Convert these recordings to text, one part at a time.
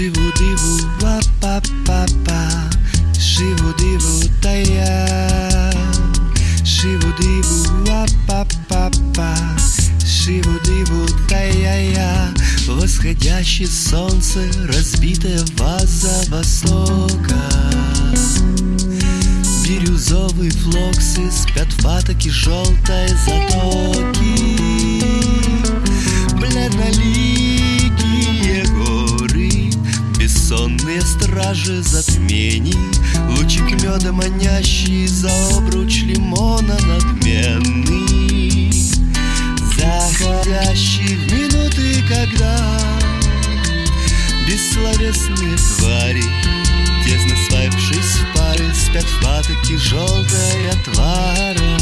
Шиву-диву, ва-па-па-па Шиву-диву, тая Шиву-диву, ва-па-па-па Шиву-диву, тая Восходящее солнце, разбитая ваза востока. Бирюзовые флоксы спят в патоке желтой затоки. Бледноликие Стражи затмений. Лучик меда манящий за обруч лимона надменный. Заходящий в минуты, когда Бессловесные твари Тесно сваившись в пары Спят в патоке желтой отвара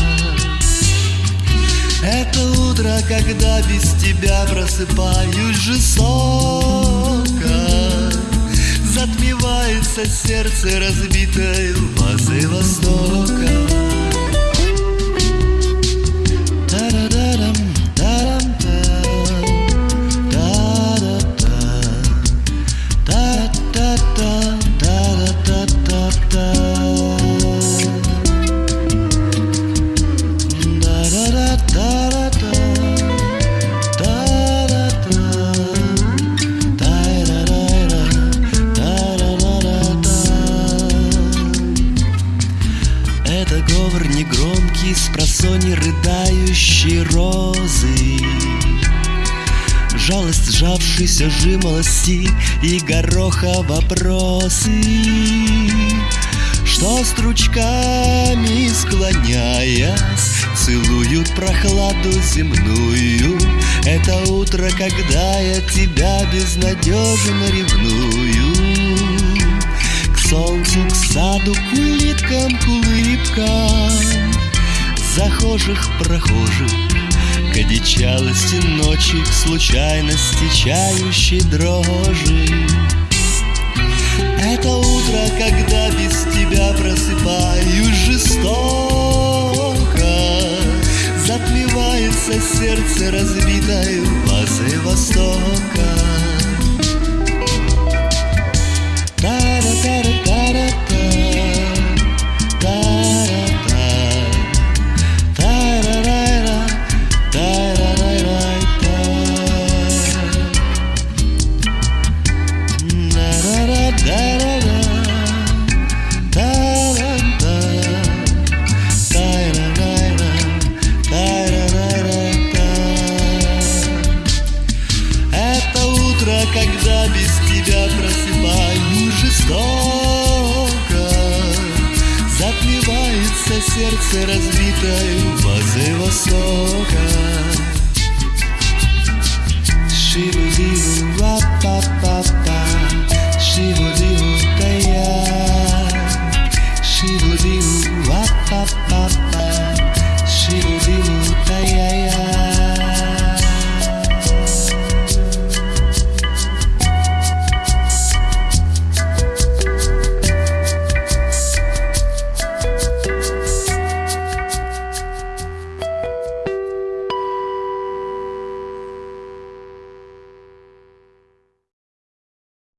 Это утро, когда без тебя Просыпаюсь жестоко Затмевается сердце разбитое вазой востока с просони рыдающей розы. Жалость сжавшейся жимолости и гороха вопросы. Что стручками склоняясь Целуют прохладу земную. Это утро, когда я тебя безнадежно ревную. К солнцу, к саду, к улиткам, к улыбкам Захожих, прохожих К одичалости ночи, к случайности чающей дрожи. Это утро, когда без тебя просыпаюсь жестоко. Затмевается сердце разбитое вазой востока сердце разбитое вазой востока